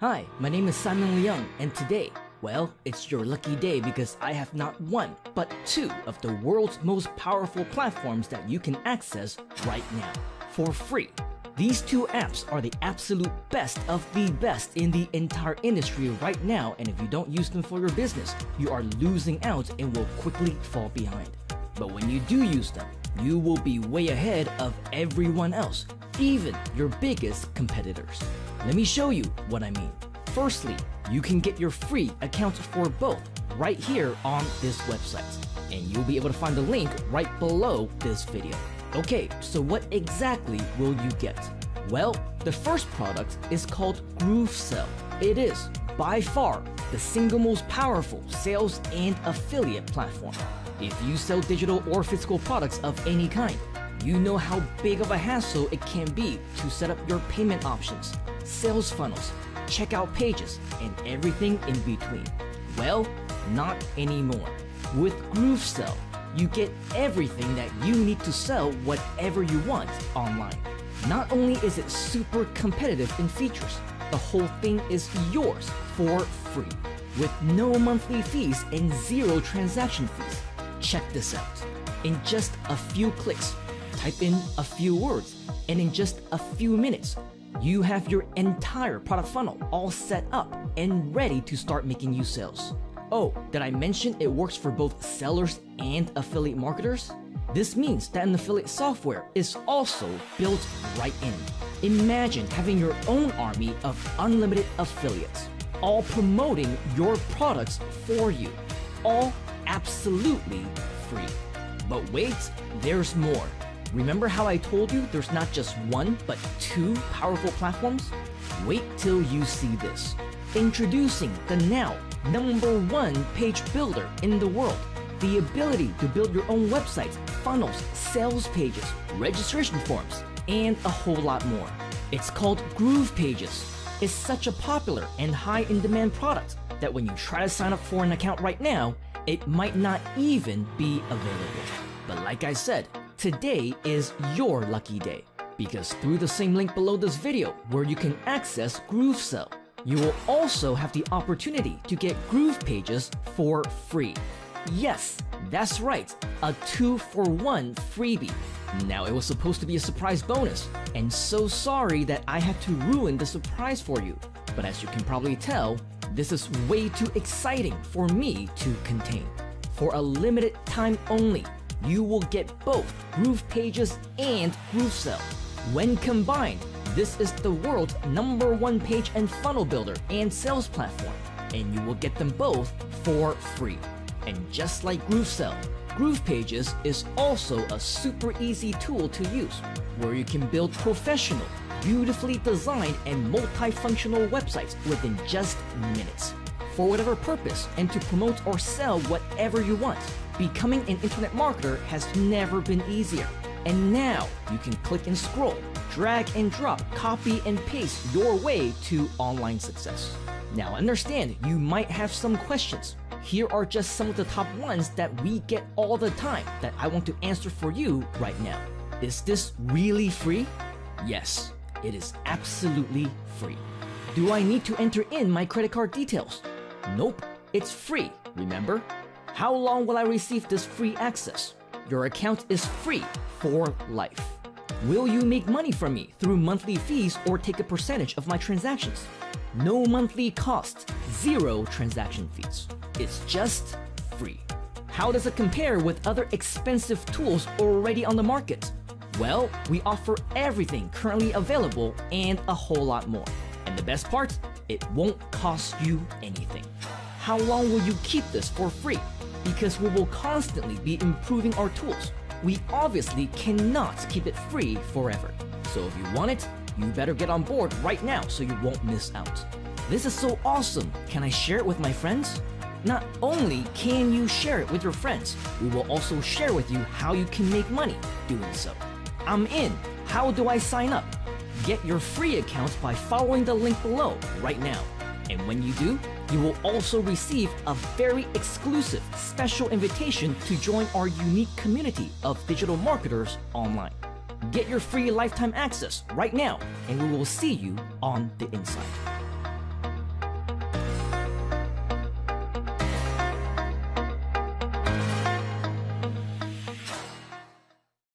Hi, my name is Simon Leung, and today, well, it's your lucky day because I have not one, but two of the world's most powerful platforms that you can access right now for free. These two apps are the absolute best of the best in the entire industry right now, and if you don't use them for your business, you are losing out and will quickly fall behind. But when you do use them, you will be way ahead of everyone else, even your biggest competitors. Let me show you what I mean. Firstly, you can get your free account for both right here on this website, and you'll be able to find the link right below this video. Okay, so what exactly will you get? Well, the first product is called GrooveSell. It is, by far, the single most powerful sales and affiliate platform. If you sell digital or physical products of any kind, you know how big of a hassle it can be to set up your payment options, sales funnels, checkout pages, and everything in between. Well, not anymore. With GrooveSell, you get everything that you need to sell whatever you want online. Not only is it super competitive in features, the whole thing is yours for free with no monthly fees and zero transaction fees. Check this out. In just a few clicks, type in a few words, and in just a few minutes, you have your entire product funnel all set up and ready to start making you sales. Oh, did I mention it works for both sellers and affiliate marketers? This means that an affiliate software is also built right in. Imagine having your own army of unlimited affiliates, all promoting your products for you, all absolutely free. But wait, there's more. Remember how I told you there's not just one, but two powerful platforms? Wait till you see this. Introducing the now number one page builder in the world. The ability to build your own websites, funnels, sales pages, registration forms, and a whole lot more. It's called Groove Pages. It's such a popular and high in demand product that when you try to sign up for an account right now, it might not even be available. But like I said, today is your lucky day because through the same link below this video where you can access GrooveSell, you will also have the opportunity to get Groove Pages for free. Yes, that's right, a 2 for 1 freebie. Now it was supposed to be a surprise bonus, and so sorry that I had to ruin the surprise for you. But as you can probably tell, this is way too exciting for me to contain. For a limited time only, you will get both Groove Pages and GrooveSell. When combined, this is the world's number one page and funnel builder and sales platform, and you will get them both for free. And just like GrooveSell, Groove Pages is also a super easy tool to use, where you can build professional, beautifully designed and multifunctional websites within just minutes. For whatever purpose and to promote or sell whatever you want, becoming an internet marketer has never been easier. And now you can click and scroll, drag and drop, copy and paste your way to online success. Now understand, you might have some questions. Here are just some of the top ones that we get all the time that I want to answer for you right now. Is this really free? Yes, it is absolutely free. Do I need to enter in my credit card details? Nope, it's free, remember? How long will I receive this free access? Your account is free for life. Will you make money from me through monthly fees or take a percentage of my transactions? No monthly cost, zero transaction fees. It's just free. How does it compare with other expensive tools already on the market? Well, we offer everything currently available and a whole lot more. And the best part, it won't cost you anything. How long will you keep this for free? Because we will constantly be improving our tools. We obviously cannot keep it free forever. So if you want it, you better get on board right now so you won't miss out. This is so awesome! Can I share it with my friends? Not only can you share it with your friends, we will also share with you how you can make money doing so. I'm in. How do I sign up? Get your free account by following the link below right now. And when you do, you will also receive a very exclusive special invitation to join our unique community of digital marketers online. Get your free lifetime access right now, and we will see you on the inside.